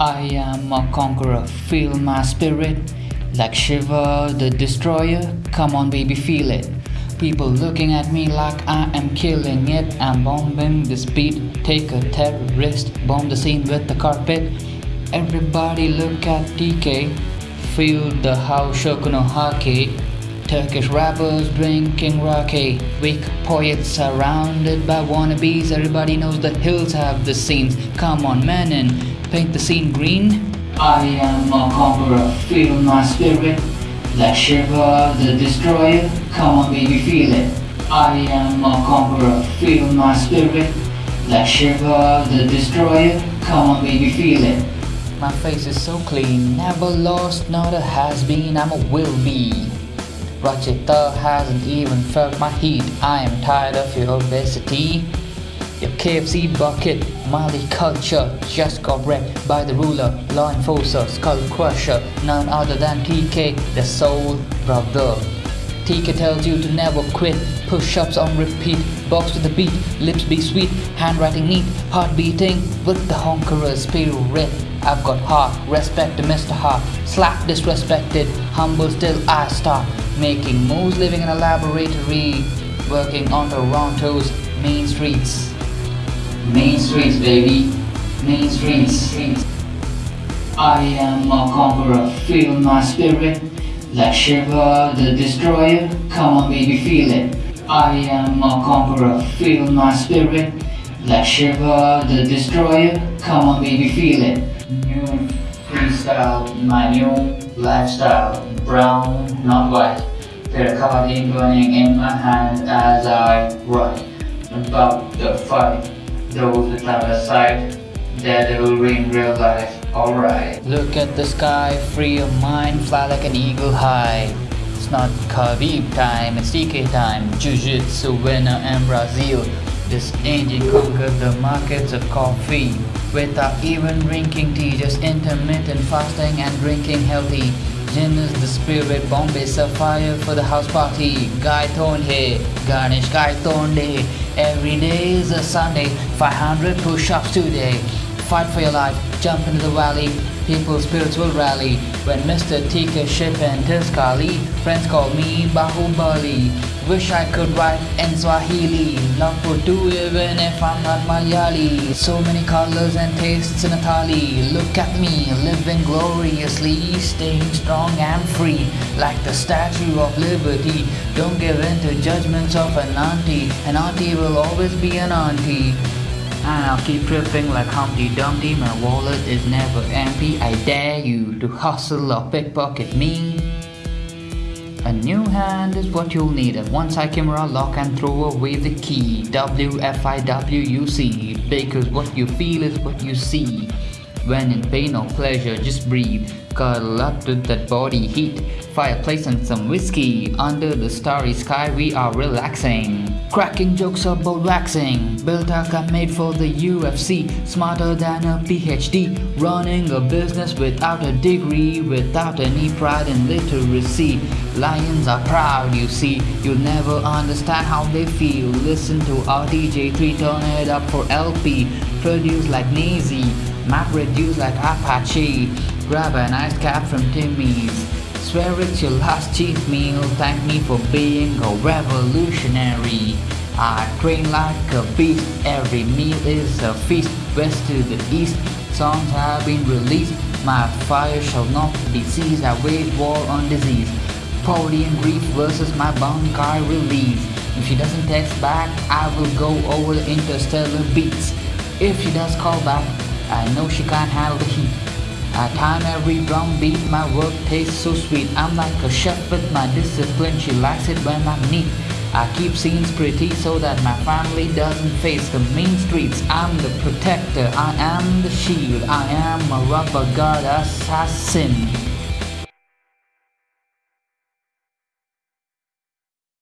I am a conqueror, feel my spirit like Shiva the destroyer. Come on, baby, feel it. People looking at me like I am killing it. I'm bombing this beat. Take a terrorist, bomb the scene with the carpet. Everybody look at TK. Feel the house shokuno hake. Turkish rappers drinking rake. Weak poets surrounded by wannabes. Everybody knows the hills have the scenes. Come on, man, and paint the scene green. I am a conqueror, feel my spirit. Like Shiva the destroyer, come on baby feel it. I am a conqueror, feel my spirit. Like Shiva the destroyer, come on baby feel it. My face is so clean, never lost, not a has been, I'm a will be. Rachita hasn't even felt my heat, I am tired of your obesity. Your KFC bucket, Mali culture just got wrecked by the ruler, law enforcer, skull crusher, none other than TK, the soul brother. TK tells you to never quit, push-ups on repeat, box to the beat, lips be sweet, handwriting neat, heart beating with the honkerer spirit. I've got heart, respect to Mr. Heart, slap disrespected, humble still I start, making moves living in a laboratory, working on Toronto's main streets. Main streets, baby. Main streets. I am a conqueror, feel my spirit. Like Shiva the destroyer, come on baby, feel it. I am a conqueror, feel my spirit. Like Shiva the destroyer, come on baby, feel it. New freestyle, my new lifestyle. Brown, not white. Pericardium burning in my hand as I write about the fight. Those that have a sight, that will in real life. Alright. Look at the sky, free your mind, fly like an eagle high. It's not Khabib time, it's TK time. Jiu-Jitsu winner in Brazil. This engine conquered the markets of coffee without even drinking tea, just intermittent fasting and drinking healthy. Gin is the spirit, Bombay Sapphire for the house party. Guy Thorn here, Garnish Guy Thorn day. Every day is a Sunday, 500 push-ups today. Fight for your life, jump into the valley. People's spirits will rally. When Mr. TK ship enters Kali, friends call me Bahubali. Wish I could write in Swahili, not for two even if I'm not Malayali. So many colors and tastes in a thali. Look at me, living gloriously, staying strong and free, like the Statue of Liberty. Don't give in to judgments of an auntie. An auntie will always be an auntie. And I'll keep tripping like Humpty Dumpty. My wallet is never empty. I dare you to hustle or pickpocket me. A new hand is what you'll need. A one-side camera, lock and throw away the key. W-F-I-W-U-C. Because what you feel is what you see. When in pain or pleasure, just breathe. Cuddle up to that body heat. Fireplace and some whiskey. Under the starry sky, we are relaxing. Cracking jokes about waxing. Built a made for the UFC. Smarter than a PhD. Running a business without a degree. Without any pride in literacy. Lions are proud, you see. You'll never understand how they feel. Listen to RTJ3, turn it up for LP. produce like Nazy. Map reduce like Apache. Grab an ice cap from Timmy's. Swear it's your last cheap meal. Thank me for being a revolutionary. I train like a beast. Every meal is a feast. West to the east, songs have been released. My fire shall not be seized. I wage war on disease. Poverty and grief versus my bankai release. If she doesn't text back, I will go over the interstellar beats. If she does call back, I know she can't handle the heat. I time every drum beat, my work tastes so sweet. I'm like a chef with my discipline, she likes it when I'm neat. I keep scenes pretty so that my family doesn't face the mean streets. I'm the protector, I am the shield, I am a rubber guard assassin.